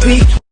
beat.